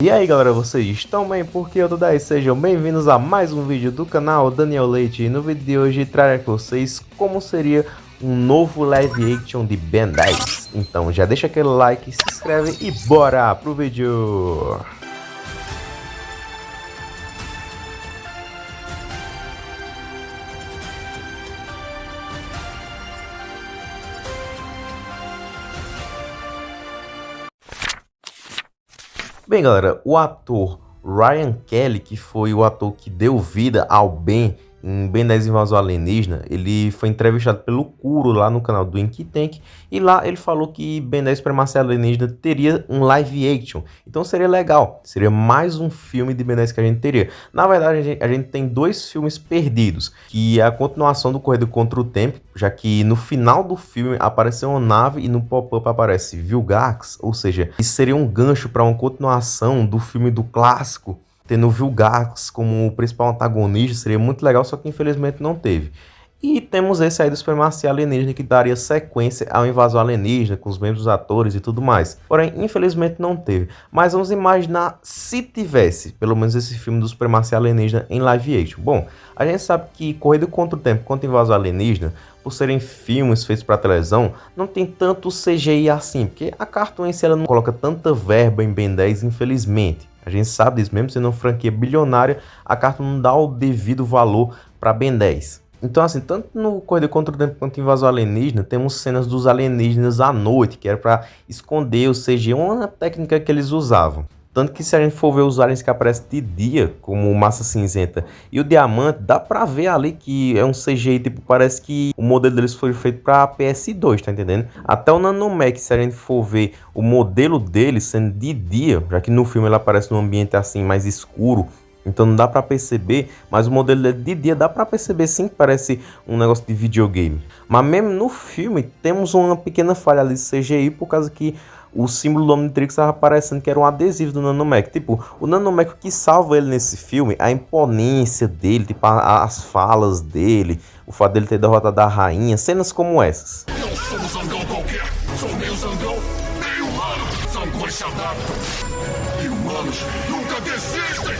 E aí galera, vocês estão bem? Porque eu tô daí, sejam bem-vindos a mais um vídeo do canal Daniel Leite E no vídeo de hoje trarei com vocês como seria um novo live action de Ben 10 Então já deixa aquele like, se inscreve e bora pro vídeo! Bem, galera, o ator Ryan Kelly, que foi o ator que deu vida ao Ben em Ben 10 Invasão Alienígena, ele foi entrevistado pelo Kuro lá no canal do Inky Tank e lá ele falou que Ben 10 Supremacia Alienígena teria um live action. Então seria legal, seria mais um filme de Ben 10 que a gente teria. Na verdade, a gente, a gente tem dois filmes perdidos, que é a continuação do Correio contra o Tempo, já que no final do filme apareceu uma nave e no pop-up aparece Vilgax, ou seja, isso seria um gancho para uma continuação do filme do clássico tendo o Vilgax como o principal antagonista, seria muito legal, só que infelizmente não teve. E temos esse aí do Supremacia Alienígena que daria sequência ao Invasão Alienígena, com os mesmos atores e tudo mais. Porém, infelizmente não teve. Mas vamos imaginar se tivesse, pelo menos esse filme do Supremacia Alienígena em live action. Bom, a gente sabe que Corrida contra o Tempo quanto Invasão Alienígena, por serem filmes feitos para televisão, não tem tanto CGI assim, porque a Cartoon si ela não coloca tanta verba em Ben 10, infelizmente. A gente sabe disso, mesmo sendo uma franquia bilionária, a carta não dá o devido valor para Ben 10. Então, assim, tanto no Corrida contra o Tempo quanto em Invasão Alienígena, temos cenas dos alienígenas à noite, que era para esconder o CG, uma técnica que eles usavam. Tanto que se a gente for ver os aliens que aparecem de dia, como Massa Cinzenta e o Diamante, dá pra ver ali que é um CGI, tipo, parece que o modelo deles foi feito pra PS2, tá entendendo? Até o Nanomech, se a gente for ver o modelo dele sendo de dia, já que no filme ele aparece num ambiente assim mais escuro, então não dá para perceber, mas o modelo de dia dá para perceber sim que parece um negócio de videogame. Mas mesmo no filme temos uma pequena falha ali de CGI por causa que o símbolo do Omnitrix estava aparecendo que era um adesivo do Nanomech. Tipo, o Nanomech que salva ele nesse filme, a imponência dele, tipo, a, as falas dele, o fato dele ter derrotado a rainha, cenas como essas. Não sou zangão qualquer, sou meio zangão, meio humano, são E humanos nunca desistem!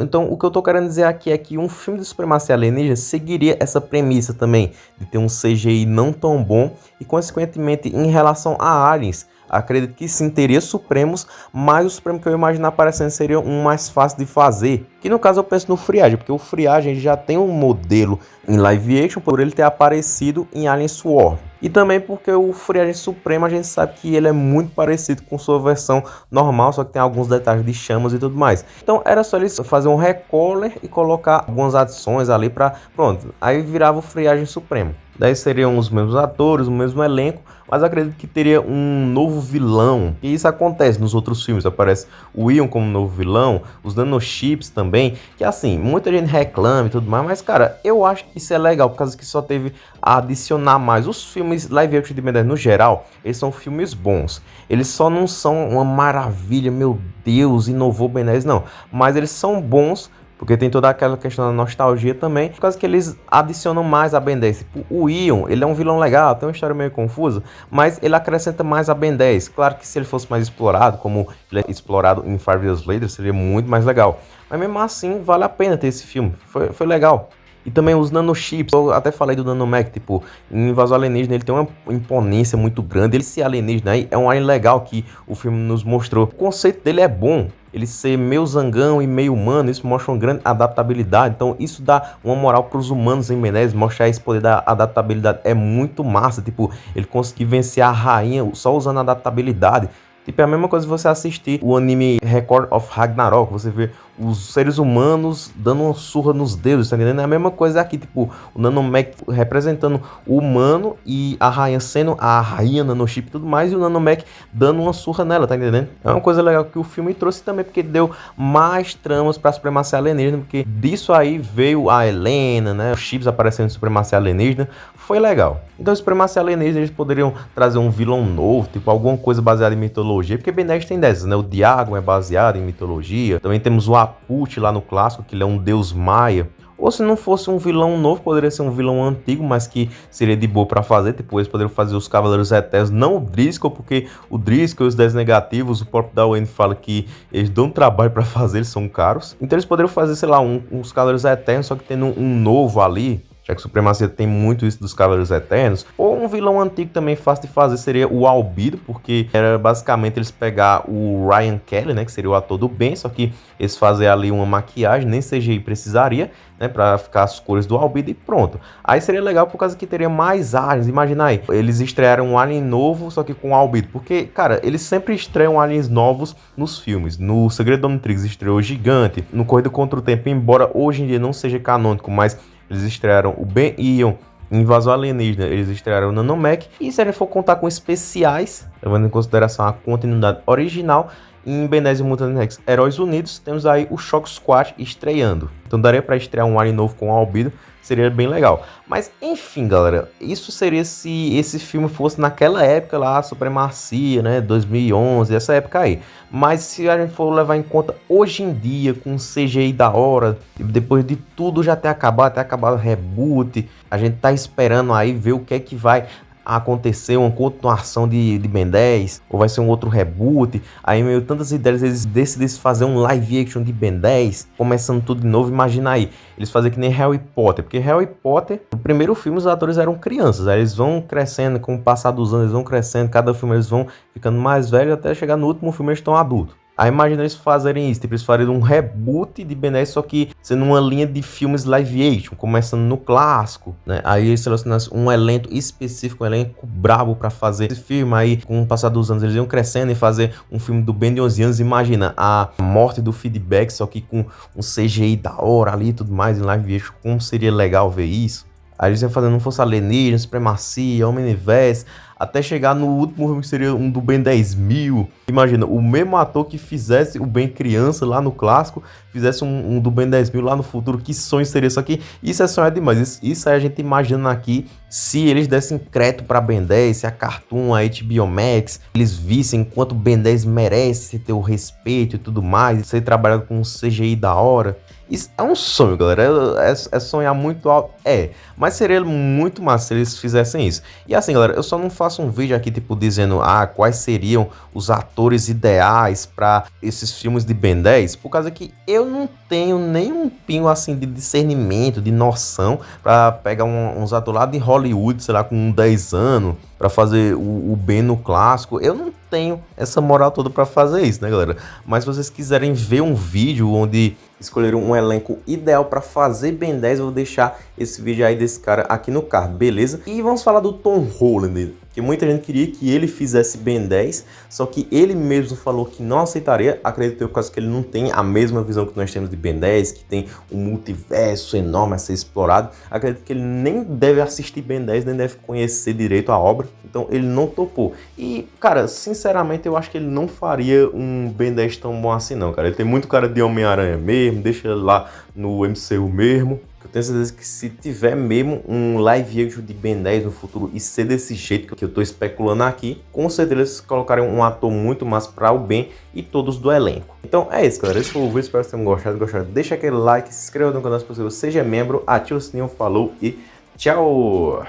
Então, o que eu tô querendo dizer aqui é que um filme de supremacia alienígena seguiria essa premissa também, de ter um CGI não tão bom e, consequentemente, em relação a aliens, acredito que sim, teria Supremos, mas o Supremo que eu imaginar aparecendo seria um mais fácil de fazer. Que no caso eu penso no Friagem, porque o Friagem já tem um modelo em live action por ele ter aparecido em Alien Sword. E também porque o Friagem Supremo a gente sabe que ele é muito parecido com sua versão normal, só que tem alguns detalhes de chamas e tudo mais. Então era só eles fazer um recolor e colocar algumas adições ali para pronto, aí virava o Friagem Supremo. Daí seriam os mesmos atores, o mesmo elenco, mas acredito que teria um novo vilão. E isso acontece nos outros filmes, aparece o Ion como novo vilão, os nanochips também, que assim, muita gente reclama e tudo mais, mas cara, eu acho que isso é legal, por causa que só teve a adicionar mais. Os filmes live action de 10 no geral, eles são filmes bons. Eles só não são uma maravilha, meu Deus, inovou 10, não. Mas eles são bons porque tem toda aquela questão da nostalgia também, por causa que eles adicionam mais a Ben 10. Tipo, o Ion, ele é um vilão legal, tem uma história meio confusa, mas ele acrescenta mais a Ben 10. Claro que se ele fosse mais explorado, como ele é explorado em Five Years Later, seria muito mais legal. Mas mesmo assim, vale a pena ter esse filme, foi, foi legal. E também os nanochips, eu até falei do nanomech, tipo, em Invasão Alienígena ele tem uma imponência muito grande, ele ser alienígena aí é um alien legal que o filme nos mostrou. O conceito dele é bom, ele ser meio zangão e meio humano, isso mostra uma grande adaptabilidade. Então isso dá uma moral para os humanos em Menezes, mostrar esse poder da adaptabilidade é muito massa. Tipo, ele conseguir vencer a rainha só usando a adaptabilidade. Tipo, é a mesma coisa você assistir o anime Record of Ragnarok, você vê os seres humanos dando uma surra nos deuses, tá entendendo? É a mesma coisa aqui, tipo, o Nanomech representando o humano e a rainha sendo a rainha nanochip e tudo mais, e o Nanomech dando uma surra nela, tá entendendo? É uma coisa legal que o filme trouxe também, porque deu mais tramas pra supremacia alienígena, porque disso aí veio a Helena, né? Os chips aparecendo em supremacia alienígena, foi legal. Então, supremacia alienígena, eles poderiam trazer um vilão novo, tipo, alguma coisa baseada em mitologia, porque Ben 10 tem dessas, né? O Diago é baseado em mitologia, também temos o Aput lá no clássico, que ele é um deus maia. Ou se não fosse um vilão novo, poderia ser um vilão antigo, mas que seria de boa para fazer. Tipo, eles poderiam fazer os Cavaleiros Eternos, não o Driscoll, porque o Driscoll e os 10 negativos, o próprio Dawen fala que eles dão trabalho para fazer, eles são caros. Então eles poderiam fazer, sei lá, um, uns Cavaleiros Eternos, só que tendo um novo ali, já que Supremacia tem muito isso dos Cavaleiros Eternos. Ou um vilão antigo também fácil de fazer seria o Albido, porque era basicamente eles pegar o Ryan Kelly, né, que seria o ator do bem, só que eles fazer ali uma maquiagem, nem CGI precisaria, né, para ficar as cores do Albido e pronto. Aí seria legal por causa que teria mais aliens, imagina aí, eles estrearam um alien novo, só que com Albido, porque, cara, eles sempre estreiam aliens novos nos filmes. No Segredo do Omnitrix estreou Gigante, no Corrida Contra o Tempo, embora hoje em dia não seja canônico, mas eles estrearam o Ben Ion, Invasão Alienígena, eles estrearam o Nanomech. E se a gente for contar com especiais, levando em consideração a continuidade original, em Ben 10 e Mutant Heróis Unidos, temos aí o Shock Squad estreando. Então daria para estrear um alien novo com Albedo, seria bem legal. Mas enfim, galera, isso seria se esse filme fosse naquela época lá, Supremacia, né, 2011, essa época aí. Mas se a gente for levar em conta hoje em dia, com CGI da hora, depois de tudo já ter acabado, ter acabado o reboot, a gente tá esperando aí ver o que é que vai acontecer uma continuação de, de Ben 10, ou vai ser um outro reboot. Aí, meio tantas ideias, eles decidem fazer um live action de Ben 10, começando tudo de novo. Imagina aí, eles fazem que nem Harry Potter, porque Harry Potter, no primeiro filme, os atores eram crianças, aí eles vão crescendo, com o passar dos anos, eles vão crescendo, cada filme eles vão ficando mais velhos, até chegar no último filme eles estão adultos. Aí imagina eles fazerem isso, tipo, eles fazerem um reboot de Ben 10, só que sendo uma linha de filmes live action, começando no clássico, né? Aí eles selecionam um elenco específico, um elenco brabo para fazer esse filme, aí com o passar dos anos eles iam crescendo e fazer um filme do Ben de 11 anos, imagina a morte do feedback, só que com um CGI da hora ali e tudo mais em live action, como seria legal ver isso? Aí eles iam fazendo Força Alienígena, Supremacia, Homem-Universe, até chegar no último filme que seria um do Ben 10 mil. Imagina, o mesmo ator que fizesse o Ben criança lá no clássico, fizesse um, um do Ben 10 mil lá no futuro, que sonho seria isso aqui? Isso é sonhar demais, isso, isso aí a gente imagina aqui, se eles dessem crédito para Ben 10, se a Cartoon, a HBO Max, eles vissem quanto Ben 10 merece ter o respeito e tudo mais, ser trabalhado com um CGI da hora. Isso é um sonho, galera. É, é, é, sonhar muito alto. É, mas seria muito massa se eles fizessem isso. E assim, galera, eu só não faço um vídeo aqui, tipo, dizendo ah, quais seriam os atores ideais para esses filmes de Ben 10, por causa que eu não tenho nenhum pingo assim de discernimento, de noção para pegar um, uns atores lá de Hollywood, sei lá, com 10 anos, para fazer o, o Ben no clássico. Eu não tenho essa moral toda para fazer isso, né, galera? Mas se vocês quiserem ver um vídeo onde escolheram um elenco ideal para fazer Ben 10, eu vou deixar esse vídeo aí desse cara aqui no card, beleza? E vamos falar do Tom Holland, que muita gente queria que ele fizesse Ben 10, só que ele mesmo falou que não aceitaria, acredito eu, por causa que ele não tem a mesma visão que nós temos de Ben 10, que tem um multiverso enorme a ser explorado, acredito que ele nem deve assistir Ben 10, nem deve conhecer direito a obra, então ele não topou. E, cara, sinceramente, eu acho que ele não faria um Ben 10 tão bom assim não, cara. Ele tem muito cara de Homem-Aranha mesmo, deixa lá no MCU mesmo. Eu tenho certeza que se tiver mesmo um live action de Ben 10 no futuro e ser desse jeito que eu tô especulando aqui, com certeza eles colocarem um ator muito mais para o Ben e todos do elenco. Então é isso, galera. Esse foi o vídeo. Espero que tenham gostado. Gostado, deixa aquele like, se inscreva no canal se possível, seja membro, ativa o sininho, falou e tchau!